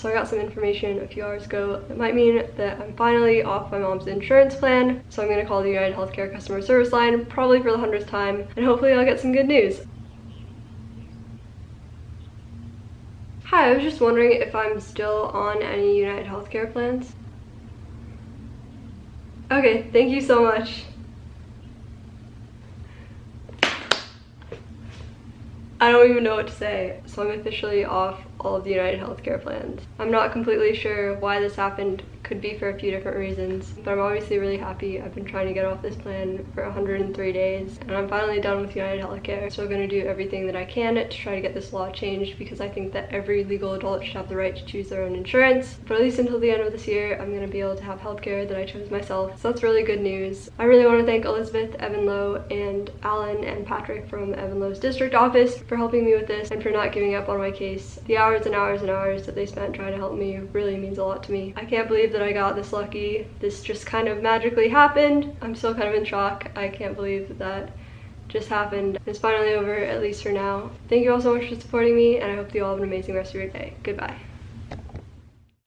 So I got some information a few hours ago that might mean that I'm finally off my mom's insurance plan. So I'm gonna call the United Healthcare customer service line probably for the hundredth time and hopefully I'll get some good news. Hi, I was just wondering if I'm still on any United Healthcare plans. Okay, thank you so much. I don't even know what to say. So I'm officially off all of the United Healthcare plans. I'm not completely sure why this happened could be for a few different reasons, but I'm obviously really happy. I've been trying to get off this plan for 103 days, and I'm finally done with United Healthcare. So I'm gonna do everything that I can to try to get this law changed because I think that every legal adult should have the right to choose their own insurance. But at least until the end of this year, I'm gonna be able to have healthcare that I chose myself. So that's really good news. I really wanna thank Elizabeth, Evan Low, and Alan and Patrick from Evan Low's district office for helping me with this and for not giving up on my case. The and hours and hours that they spent trying to help me really means a lot to me. I can't believe that that I got this lucky. This just kind of magically happened. I'm still kind of in shock. I can't believe that that just happened. It's finally over, at least for now. Thank you all so much for supporting me, and I hope you all have an amazing rest of your day. Goodbye.